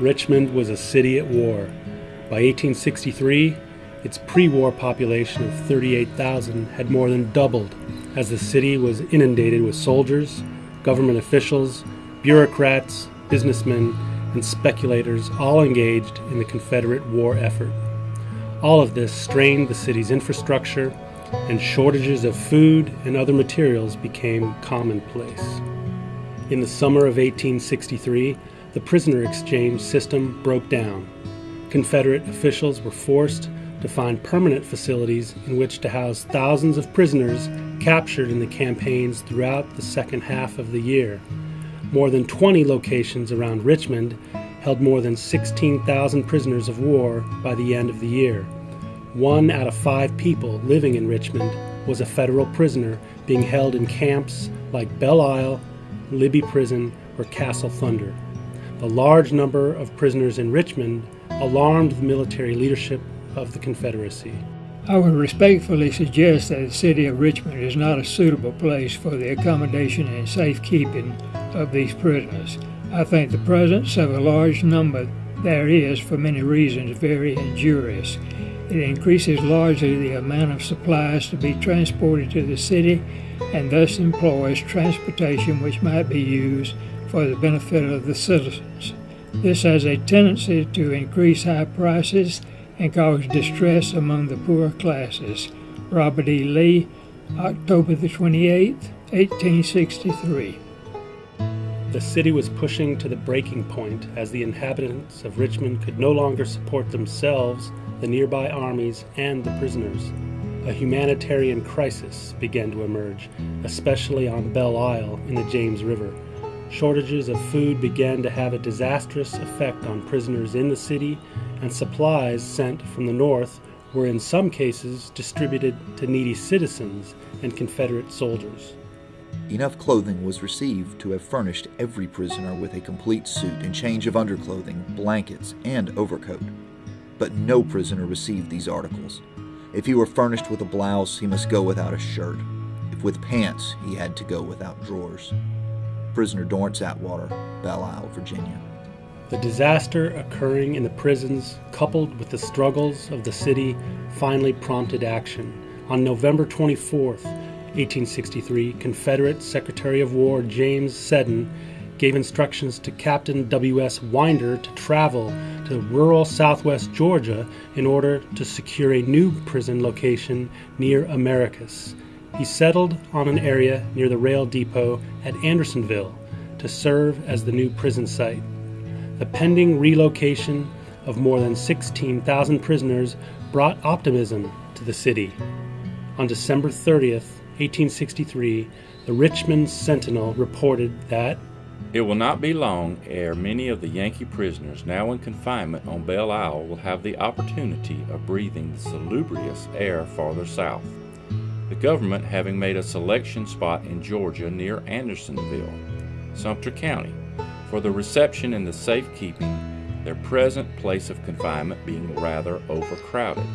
Richmond was a city at war. By 1863, its pre war population of 38,000 had more than doubled as the city was inundated with soldiers, government officials, bureaucrats, businessmen, and speculators all engaged in the Confederate war effort. All of this strained the city's infrastructure, and shortages of food and other materials became commonplace. In the summer of 1863, the prisoner exchange system broke down. Confederate officials were forced to find permanent facilities in which to house thousands of prisoners captured in the campaigns throughout the second half of the year. More than 20 locations around Richmond held more than 16,000 prisoners of war by the end of the year. One out of five people living in Richmond was a federal prisoner being held in camps like Belle Isle, Libby Prison, or Castle Thunder. The large number of prisoners in Richmond alarmed the military leadership of the Confederacy. I would respectfully suggest that the city of Richmond is not a suitable place for the accommodation and safekeeping of these prisoners. I think the presence of a large number there is, for many reasons, very injurious. It increases largely the amount of supplies to be transported to the city and thus employs transportation which might be used for the benefit of the citizens. This has a tendency to increase high prices and cause distress among the poor classes. Robert E. Lee, October the 28th, 1863. The city was pushing to the breaking point as the inhabitants of Richmond could no longer support themselves, the nearby armies, and the prisoners. A humanitarian crisis began to emerge, especially on Belle Isle in the James River. Shortages of food began to have a disastrous effect on prisoners in the city and supplies sent from the north were in some cases distributed to needy citizens and Confederate soldiers. Enough clothing was received to have furnished every prisoner with a complete suit and change of underclothing, blankets, and overcoat. But no prisoner received these articles. If he were furnished with a blouse, he must go without a shirt. If with pants, he had to go without drawers. Prisoner Dorrance Atwater, Belle Isle, Virginia. The disaster occurring in the prisons, coupled with the struggles of the city, finally prompted action. On November 24, 1863, Confederate Secretary of War James Seddon gave instructions to Captain W.S. Winder to travel to rural southwest Georgia in order to secure a new prison location near Americus. He settled on an area near the rail depot at Andersonville to serve as the new prison site. The pending relocation of more than 16,000 prisoners brought optimism to the city. On December 30th, 1863, the Richmond Sentinel reported that it will not be long ere many of the Yankee prisoners now in confinement on Belle Isle will have the opportunity of breathing the salubrious air farther south. The government having made a selection spot in Georgia near Andersonville, Sumter County, for the reception and the safekeeping, their present place of confinement being rather overcrowded.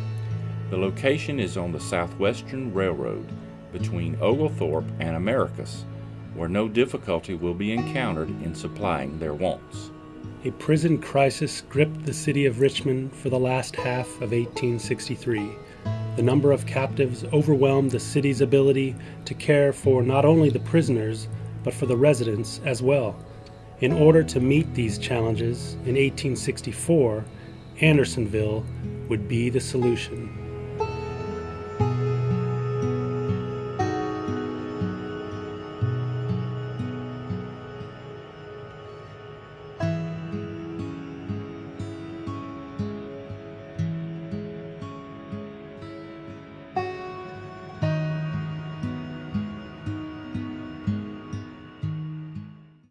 The location is on the Southwestern Railroad between Oglethorpe and Americus, where no difficulty will be encountered in supplying their wants. A prison crisis gripped the city of Richmond for the last half of 1863. The number of captives overwhelmed the city's ability to care for not only the prisoners, but for the residents as well. In order to meet these challenges, in 1864, Andersonville would be the solution.